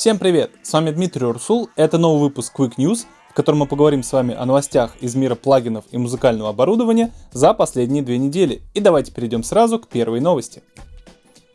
Всем привет! С вами Дмитрий Урсул. Это новый выпуск Quick News, в котором мы поговорим с вами о новостях из мира плагинов и музыкального оборудования за последние две недели. И давайте перейдем сразу к первой новости.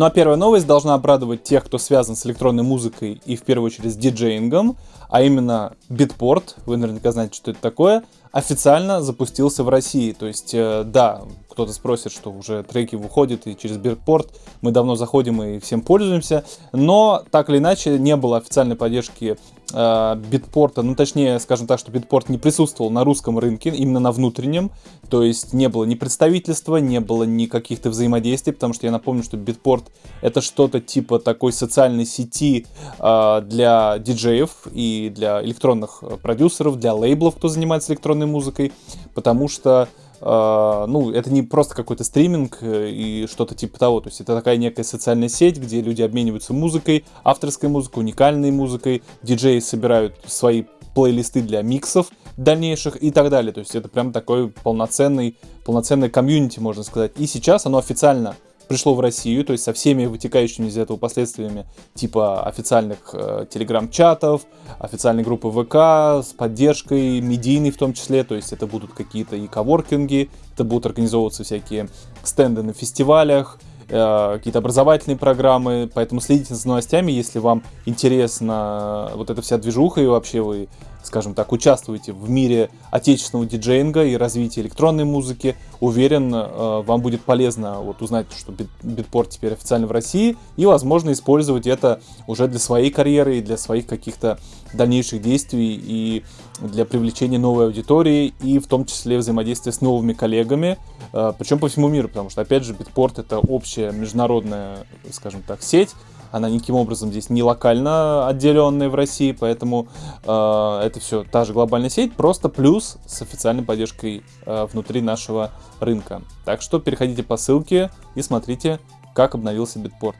Ну а первая новость должна обрадовать тех, кто связан с электронной музыкой и в первую очередь с диджеингом, а именно Bitport, вы наверняка знаете, что это такое, официально запустился в России. То есть, э, да, кто-то спросит, что уже треки выходят и через Bitport мы давно заходим и всем пользуемся, но так или иначе не было официальной поддержки битпорта, ну точнее, скажем так, что битпорт не присутствовал на русском рынке, именно на внутреннем, то есть не было ни представительства, не было ни каких-то взаимодействий, потому что я напомню, что битпорт это что-то типа такой социальной сети э, для диджеев и для электронных продюсеров, для лейблов, кто занимается электронной музыкой, потому что ну, это не просто какой-то стриминг э, и что-то типа того. То есть это такая некая социальная сеть, где люди обмениваются музыкой, авторской музыкой, уникальной музыкой, диджеи собирают свои плейлисты для миксов дальнейших и так далее. То есть это прям такой полноценный, полноценный комьюнити, можно сказать. И сейчас оно официально пришло в Россию, то есть со всеми вытекающими из этого последствиями, типа официальных э, телеграм-чатов, официальной группы ВК с поддержкой медийной в том числе, то есть это будут какие-то и коворкинги, это будут организовываться всякие стенды на фестивалях, э, какие-то образовательные программы, поэтому следите за новостями, если вам интересна вот эта вся движуха и вообще вы скажем так, участвуете в мире отечественного диджеинга и развития электронной музыки. Уверен, э, вам будет полезно вот узнать, что битпорт теперь официально в России, и, возможно, использовать это уже для своей карьеры и для своих каких-то дальнейших действий и для привлечения новой аудитории, и в том числе взаимодействия с новыми коллегами, э, причем по всему миру, потому что, опять же, битпорт — это общая международная, скажем так, сеть, она никаким образом здесь не локально отделенная в России, поэтому э, это все та же глобальная сеть, просто плюс с официальной поддержкой э, внутри нашего рынка. Так что переходите по ссылке и смотрите, как обновился Битпорт.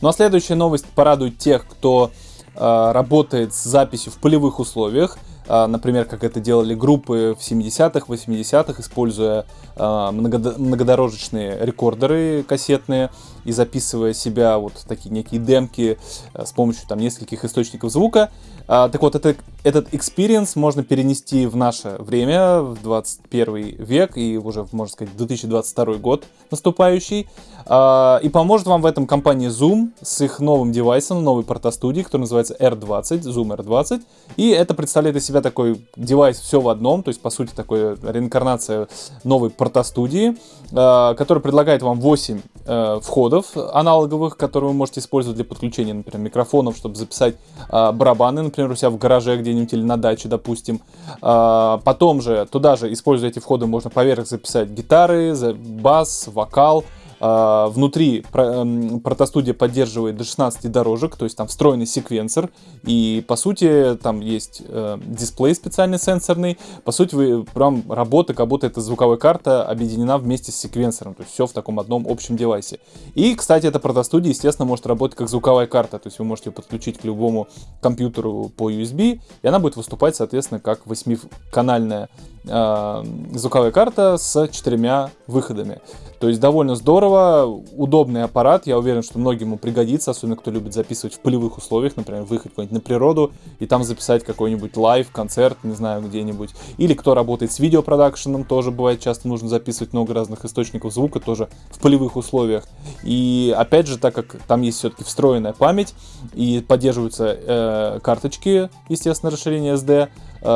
Ну а следующая новость порадует тех, кто э, работает с записью в полевых условиях. А, например, как это делали группы в 70-х, 80-х, используя а, многодорожечные рекордеры кассетные и записывая себя вот такие некие демки а, с помощью там нескольких источников звука. Так вот, это, этот experience можно перенести в наше время, в 21 век и уже, можно сказать, 2022 год наступающий. И поможет вам в этом компания Zoom с их новым девайсом, новой портостудии, который называется R20, Zoom R20. И это представляет из себя такой девайс все в одном, то есть, по сути, такой реинкарнация новой портостудии, который предлагает вам 8 э, входов аналоговых, которые вы можете использовать для подключения, например, микрофонов, чтобы записать барабаны, например, у себя в гараже где-нибудь или на даче, допустим. Потом же, туда же, используя эти входы, можно поверх записать гитары, бас, вокал, внутри эм, протостудия поддерживает до 16 дорожек, то есть там встроенный секвенсор, и по сути там есть э, дисплей специальный сенсорный, по сути вы прям работа, как будто эта звуковая карта объединена вместе с секвенсором, то есть все в таком одном общем девайсе. И, кстати, эта протостудия, естественно, может работать как звуковая карта, то есть вы можете ее подключить к любому компьютеру по USB, и она будет выступать, соответственно, как восьмиканальная э, звуковая карта с четырьмя выходами. То есть довольно здорово, удобный аппарат, я уверен, что многим ему пригодится, особенно кто любит записывать в полевых условиях, например, выехать куда-нибудь на природу и там записать какой-нибудь live, концерт, не знаю, где-нибудь. Или кто работает с видеопродакшеном, тоже бывает часто нужно записывать много разных источников звука, тоже в полевых условиях. И опять же, так как там есть все-таки встроенная память и поддерживаются э, карточки, естественно, расширение SD,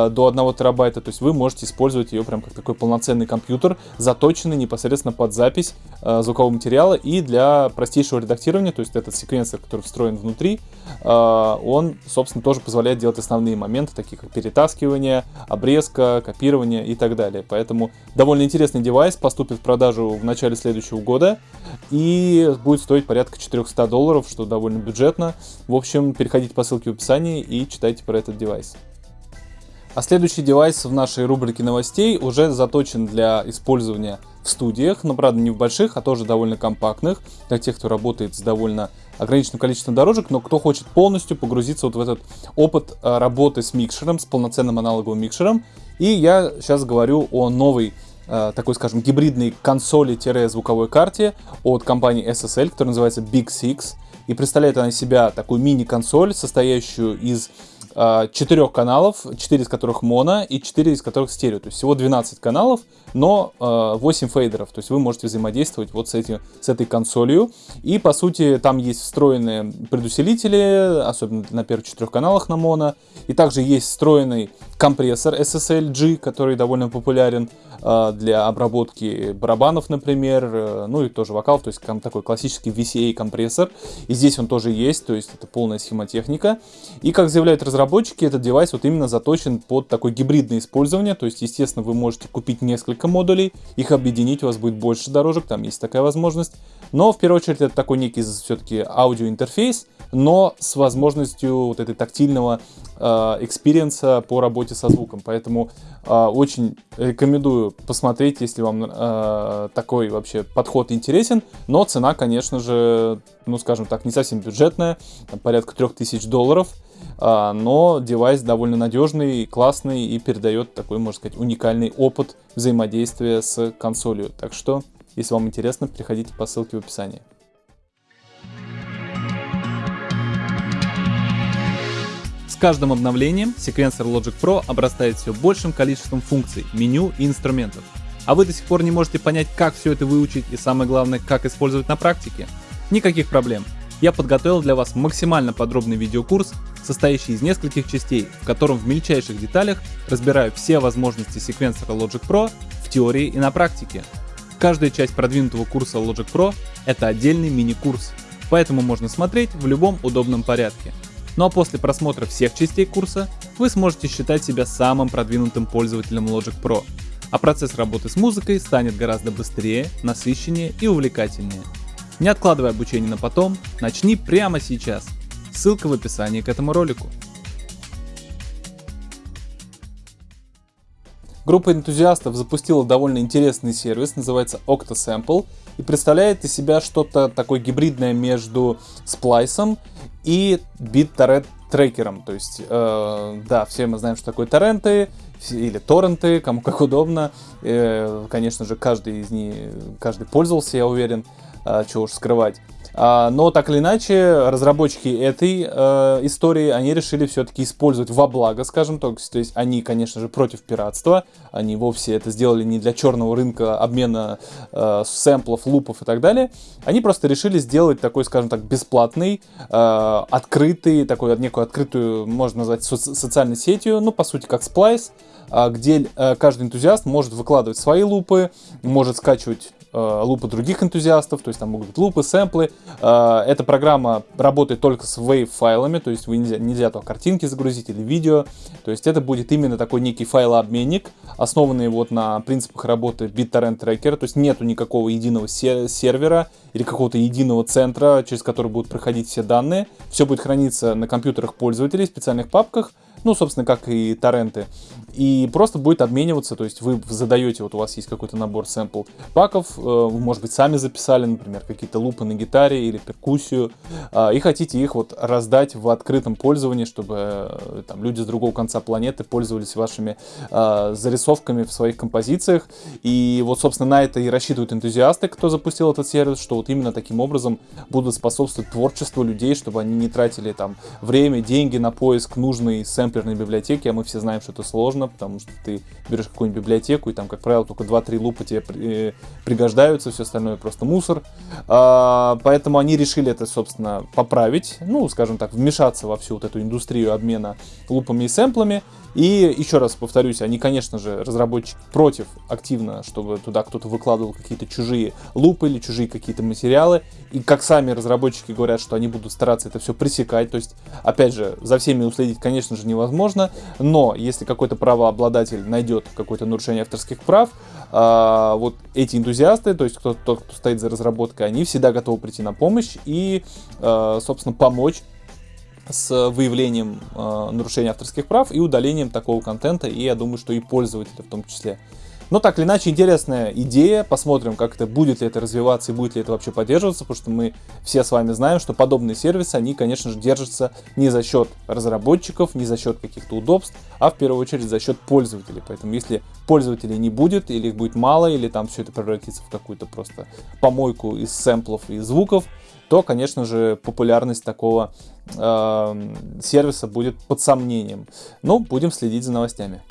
до 1 терабайта, то есть вы можете использовать ее прям как такой полноценный компьютер, заточенный непосредственно под запись э, звукового материала и для простейшего редактирования, то есть этот секвенсор, который встроен внутри, э, он, собственно, тоже позволяет делать основные моменты, такие как перетаскивание, обрезка, копирование и так далее. Поэтому довольно интересный девайс поступит в продажу в начале следующего года и будет стоить порядка 400 долларов, что довольно бюджетно. В общем, переходите по ссылке в описании и читайте про этот девайс. А следующий девайс в нашей рубрике новостей уже заточен для использования в студиях, но правда не в больших, а тоже довольно компактных, для тех, кто работает с довольно ограниченным количеством дорожек, но кто хочет полностью погрузиться вот в этот опыт э, работы с микшером, с полноценным аналоговым микшером. И я сейчас говорю о новой э, такой, скажем, гибридной консоли-звуковой карте от компании SSL, которая называется Big Six. и представляет она себя такую мини-консоль, состоящую из четырех каналов, 4 из которых моно и 4 из которых стерео. То есть всего 12 каналов, но 8 а, фейдеров. То есть вы можете взаимодействовать вот с, этим, с этой консолью. И по сути там есть встроенные предусилители, особенно на первых четырех каналах на моно. И также есть встроенный компрессор SSL-G, который довольно популярен а, для обработки барабанов, например, э, ну и тоже вокал, то есть такой классический VCA компрессор. И здесь он тоже есть, то есть это полная схемотехника. И как заявляют разработчики, этот девайс вот именно заточен под такое гибридное использование, то есть, естественно, вы можете купить несколько модулей, их объединить, у вас будет больше дорожек, там есть такая возможность. Но в первую очередь это такой некий все-таки аудиоинтерфейс, но с возможностью вот этой тактильного э, experience а по работе со звуком. Поэтому э, очень рекомендую посмотреть, если вам э, такой вообще подход интересен. Но цена, конечно же, ну скажем так, не совсем бюджетная, порядка 3000 долларов. Но девайс довольно надежный, классный и передает такой, можно сказать, уникальный опыт взаимодействия с консолью. Так что, если вам интересно, переходите по ссылке в описании. каждым обновлением секвенсор Logic Pro обрастает все большим количеством функций, меню и инструментов. А вы до сих пор не можете понять, как все это выучить и самое главное, как использовать на практике? Никаких проблем. Я подготовил для вас максимально подробный видеокурс, состоящий из нескольких частей, в котором в мельчайших деталях разбираю все возможности секвенсора Logic Pro в теории и на практике. Каждая часть продвинутого курса Logic Pro — это отдельный мини-курс, поэтому можно смотреть в любом удобном порядке. Ну а после просмотра всех частей курса вы сможете считать себя самым продвинутым пользователем Logic Pro, а процесс работы с музыкой станет гораздо быстрее, насыщеннее и увлекательнее. Не откладывай обучение на потом, начни прямо сейчас. Ссылка в описании к этому ролику. Группа энтузиастов запустила довольно интересный сервис, называется OctaSample, и представляет из себя что-то такое гибридное между сплайсом и бит-торрент трекером. То есть, э, да, все мы знаем, что такое торренты или торренты, кому как удобно. Э, конечно же, каждый из них, каждый пользовался, я уверен, чего уж скрывать. А, но так или иначе, разработчики этой э, истории, они решили все-таки использовать во благо, скажем так. То есть они, конечно же, против пиратства. Они вовсе это сделали не для черного рынка обмена э, сэмплов, лупов и так далее. Они просто решили сделать такой, скажем так, бесплатный, э, открытый, такой некую открытую, можно назвать, со социальной сетью, ну, по сути, как Splice, где каждый энтузиаст может выкладывать свои лупы, может скачивать лупы других энтузиастов, то есть там могут быть лупы, сэмплы. Э, эта программа работает только с wave файлами, то есть вы нельзя, нельзя то картинки загрузить или видео. То есть это будет именно такой некий файлообменник, основанный вот на принципах работы BitTorrent Tracker, то есть нету никакого единого сервера или какого-то единого центра, через который будут проходить все данные. Все будет храниться на компьютерах пользователей в специальных папках, ну, собственно, как и торренты. И просто будет обмениваться, то есть вы задаете, вот у вас есть какой-то набор сэмпл паков, э, вы, может быть, сами записали, например, какие-то лупы на гитаре или перкуссию, а, и хотите их вот раздать в открытом пользовании, чтобы э, там люди с другого конца планеты пользовались вашими а, зарисовками в своих композициях. И вот, собственно, на это и рассчитывают энтузиасты, кто запустил этот сервис, что вот именно таким образом будут способствовать творчеству людей, чтобы они не тратили там время, деньги на поиск нужной сэмпл сэмплерной библиотеки, а мы все знаем, что это сложно, потому что ты берешь какую-нибудь библиотеку, и там, как правило, только 2-3 лупа тебе э, пригождаются, все остальное просто мусор. А, поэтому они решили это, собственно, поправить, ну, скажем так, вмешаться во всю вот эту индустрию обмена лупами и сэмплами. И еще раз повторюсь, они, конечно же, разработчики против активно, чтобы туда кто-то выкладывал какие-то чужие лупы или чужие какие-то материалы. И как сами разработчики говорят, что они будут стараться это все пресекать. То есть, опять же, за всеми уследить, конечно же, невозможно. Но если какой-то правообладатель найдет какое-то нарушение авторских прав, а, вот эти энтузиасты, то есть кто, тот, кто стоит за разработкой, они всегда готовы прийти на помощь и, а, собственно, помочь с выявлением э, нарушения авторских прав и удалением такого контента, и я думаю, что и пользователи в том числе. Но так или иначе, интересная идея. Посмотрим, как это будет ли это развиваться и будет ли это вообще поддерживаться, потому что мы все с вами знаем, что подобные сервисы, они, конечно же, держатся не за счет разработчиков, не за счет каких-то удобств, а в первую очередь за счет пользователей. Поэтому если пользователей не будет, или их будет мало, или там все это превратится в какую-то просто помойку из сэмплов и звуков, то, конечно же, популярность такого э, сервиса будет под сомнением. Но будем следить за новостями.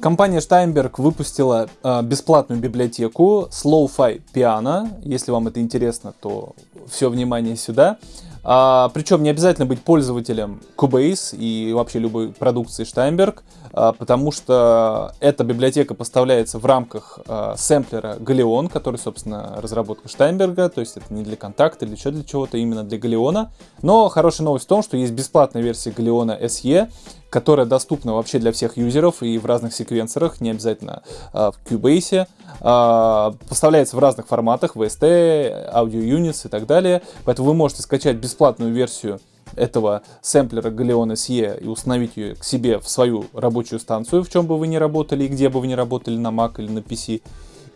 Компания Steinberg выпустила э, бесплатную библиотеку Slow-Fi Piano. Если вам это интересно, то все внимание сюда. А, причем не обязательно быть пользователем Cubase и вообще любой продукции Steinberg, а, потому что эта библиотека поставляется в рамках а, сэмплера Галеон, который, собственно, разработка Штайнберга, то есть это не для контакта или еще для чего-то, именно для Галеона. Но хорошая новость в том, что есть бесплатная версия Галеона SE, которая доступна вообще для всех юзеров и в разных секвенсорах, не обязательно э, в Cubase. Э, поставляется в разных форматах, VST, Audio Units и так далее. Поэтому вы можете скачать бесплатную версию этого сэмплера Galeon SE и установить ее к себе в свою рабочую станцию, в чем бы вы ни работали и где бы вы ни работали, на Mac или на PC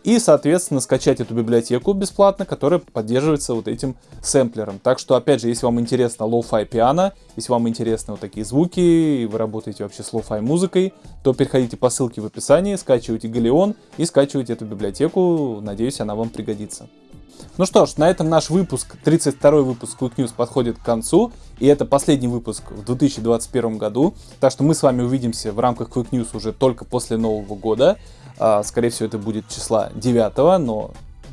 и, соответственно, скачать эту библиотеку бесплатно, которая поддерживается вот этим сэмплером. Так что, опять же, если вам интересно lo-fi piano, если вам интересны вот такие звуки, и вы работаете вообще с lo-fi музыкой, то переходите по ссылке в описании, скачивайте Галеон и скачивайте эту библиотеку. Надеюсь, она вам пригодится. Ну что ж, на этом наш выпуск, 32 выпуск Quick News подходит к концу, и это последний выпуск в 2021 году, так что мы с вами увидимся в рамках Quick News уже только после Нового года. А, скорее всего, это будет числа 9, но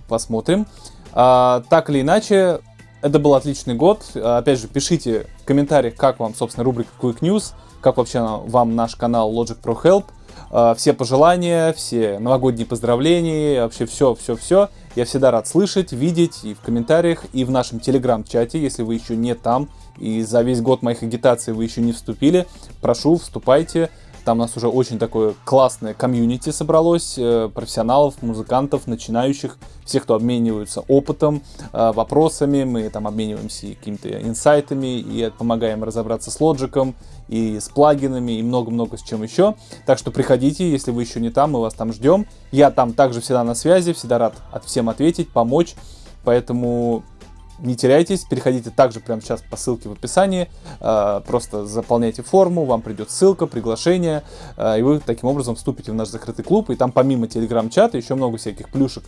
посмотрим. А, так или иначе, это был отличный год. Опять же, пишите в комментариях, как вам, собственно, рубрика Quick News, как вообще вам наш канал Logic Pro Help. А, все пожелания, все новогодние поздравления, вообще все-все-все. Я всегда рад слышать, видеть и в комментариях, и в нашем телеграм-чате, если вы еще не там, и за весь год моих агитаций вы еще не вступили, прошу, вступайте. Там у нас уже очень такое классное комьюнити собралось, э, профессионалов, музыкантов, начинающих, всех, кто обмениваются опытом, э, вопросами, мы там обмениваемся какими-то инсайтами и помогаем разобраться с лоджиком, и с плагинами, и много-много с чем еще. Так что приходите, если вы еще не там, мы вас там ждем. Я там также всегда на связи, всегда рад от всем ответить, помочь. Поэтому не теряйтесь, переходите также прямо сейчас по ссылке в описании, э, просто заполняйте форму, вам придет ссылка, приглашение, э, и вы таким образом вступите в наш закрытый клуб, и там помимо телеграм-чата еще много всяких плюшек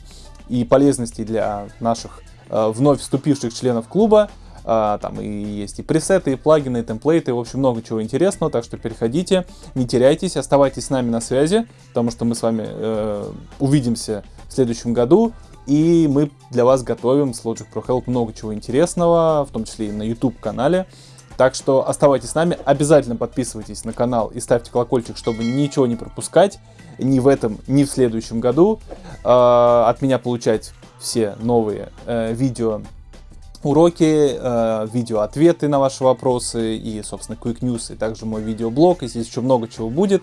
и полезностей для наших э, вновь вступивших членов клуба, там и есть и пресеты, и плагины, и темплейты, в общем, много чего интересного, так что переходите, не теряйтесь, оставайтесь с нами на связи, потому что мы с вами увидимся в следующем году. И мы для вас готовим с Logic Pro Help много чего интересного, в том числе и на YouTube-канале. Так что оставайтесь с нами, обязательно подписывайтесь на канал и ставьте колокольчик, чтобы ничего не пропускать ни в этом, ни в следующем году. Э, от меня получать все новые э, видео уроки, э, видео-ответы на ваши вопросы и, собственно, Quick News, и также мой видеоблог, и здесь еще много чего будет.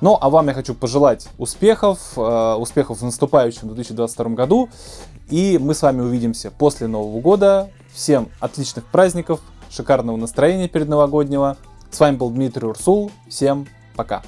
Ну, а вам я хочу пожелать успехов, э, успехов в наступающем 2022 году, и мы с вами увидимся после Нового года. Всем отличных праздников, шикарного настроения перед новогоднего. С вами был Дмитрий Урсул, всем пока!